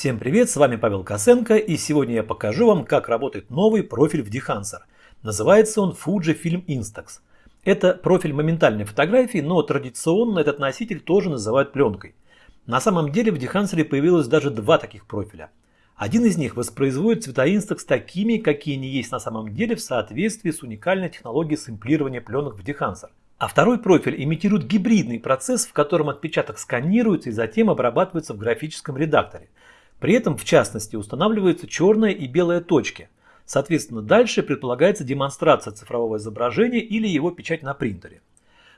Всем привет, с вами Павел Косенко и сегодня я покажу вам, как работает новый профиль в Dehancer. Называется он Fujifilm Instax. Это профиль моментальной фотографии, но традиционно этот носитель тоже называют пленкой. На самом деле в Dehancer появилось даже два таких профиля. Один из них воспроизводит цвета Instax такими, какие они есть на самом деле в соответствии с уникальной технологией сэмплирования пленок в Dehancer. А второй профиль имитирует гибридный процесс, в котором отпечаток сканируется и затем обрабатывается в графическом редакторе. При этом, в частности, устанавливаются черная и белая точки. Соответственно, дальше предполагается демонстрация цифрового изображения или его печать на принтере.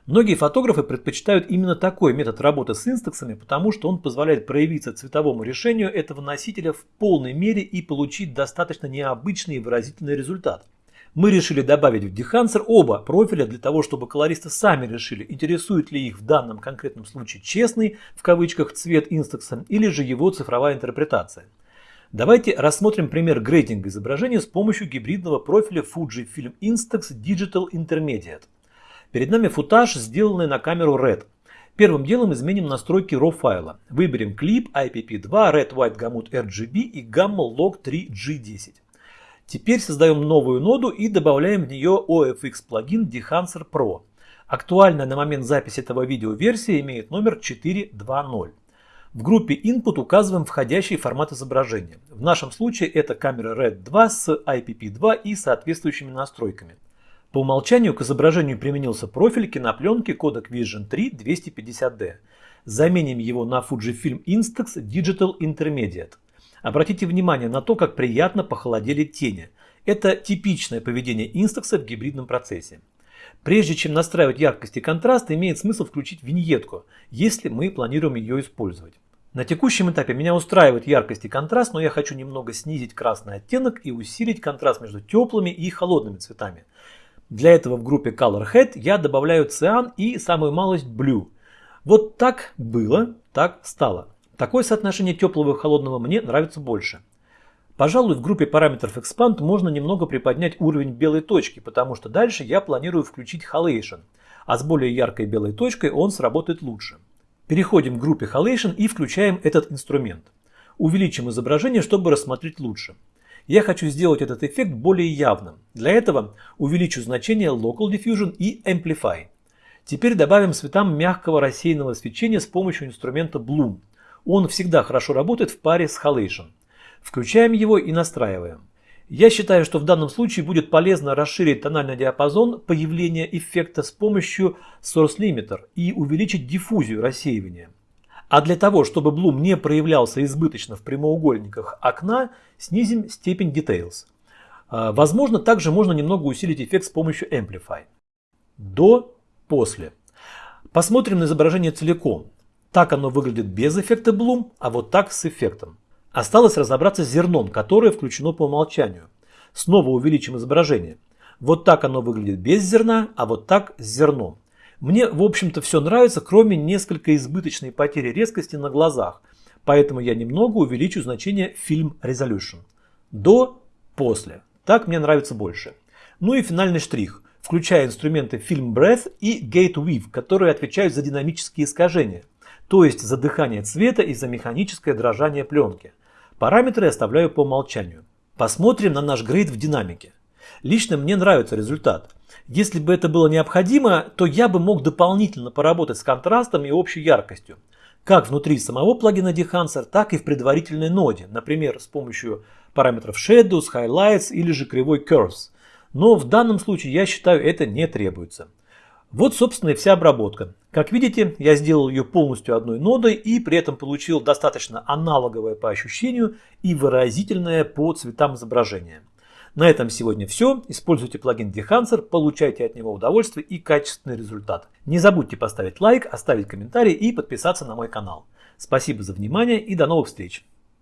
Многие фотографы предпочитают именно такой метод работы с инстаксами, потому что он позволяет проявиться цветовому решению этого носителя в полной мере и получить достаточно необычный и выразительный результат. Мы решили добавить в Dehancer оба профиля для того, чтобы колористы сами решили, интересует ли их в данном конкретном случае честный, в кавычках, цвет инстакса или же его цифровая интерпретация. Давайте рассмотрим пример грейдинга изображения с помощью гибридного профиля Fujifilm Instax Digital Intermediate. Перед нами футаж, сделанный на камеру RED. Первым делом изменим настройки RAW файла. Выберем клип, IPP2, Red White Gamut RGB и Gamma Log 3G10. Теперь создаем новую ноду и добавляем в нее OFX плагин Dehancer Pro. Актуальная на момент записи этого видео версия имеет номер 4.2.0. В группе Input указываем входящий формат изображения. В нашем случае это камера RED 2 с IPP2 и соответствующими настройками. По умолчанию к изображению применился профиль кинопленки кодек Vision 3 250D. Заменим его на Fujifilm Instax Digital Intermediate. Обратите внимание на то, как приятно похолодели тени. Это типичное поведение инстакса в гибридном процессе. Прежде чем настраивать яркость и контраст, имеет смысл включить виньетку, если мы планируем ее использовать. На текущем этапе меня устраивает яркость и контраст, но я хочу немного снизить красный оттенок и усилить контраст между теплыми и холодными цветами. Для этого в группе Color Head я добавляю циан и самую малость Blue. Вот так было, так стало. Такое соотношение теплого и холодного мне нравится больше. Пожалуй, в группе параметров Expand можно немного приподнять уровень белой точки, потому что дальше я планирую включить Halation, а с более яркой белой точкой он сработает лучше. Переходим к группе Halation и включаем этот инструмент. Увеличим изображение, чтобы рассмотреть лучше. Я хочу сделать этот эффект более явным. Для этого увеличу значение Local Diffusion и Amplify. Теперь добавим цветам мягкого рассеянного свечения с помощью инструмента Bloom. Он всегда хорошо работает в паре с Halation. Включаем его и настраиваем. Я считаю, что в данном случае будет полезно расширить тональный диапазон появления эффекта с помощью Source Limiter и увеличить диффузию рассеивания. А для того, чтобы Bloom не проявлялся избыточно в прямоугольниках окна, снизим степень Details. А, возможно, также можно немного усилить эффект с помощью Amplify. До, после. Посмотрим на изображение целиком. Так оно выглядит без эффекта Bloom, а вот так с эффектом. Осталось разобраться с зерном, которое включено по умолчанию. Снова увеличим изображение. Вот так оно выглядит без зерна, а вот так с зерном. Мне, в общем-то, все нравится, кроме несколько избыточной потери резкости на глазах. Поэтому я немного увеличу значение Film Resolution. До, после. Так мне нравится больше. Ну и финальный штрих, включая инструменты Film Breath и Gate Weave, которые отвечают за динамические искажения то есть за дыхание цвета и за механическое дрожание пленки. Параметры оставляю по умолчанию. Посмотрим на наш грейд в динамике. Лично мне нравится результат. Если бы это было необходимо, то я бы мог дополнительно поработать с контрастом и общей яркостью. Как внутри самого плагина Dehancer, так и в предварительной ноде, например, с помощью параметров Shadows, Highlights или же кривой Curves. Но в данном случае я считаю это не требуется. Вот, собственно, и вся обработка. Как видите, я сделал ее полностью одной нодой и при этом получил достаточно аналоговое по ощущению и выразительное по цветам изображения. На этом сегодня все. Используйте плагин Dehancer, получайте от него удовольствие и качественный результат. Не забудьте поставить лайк, оставить комментарий и подписаться на мой канал. Спасибо за внимание и до новых встреч!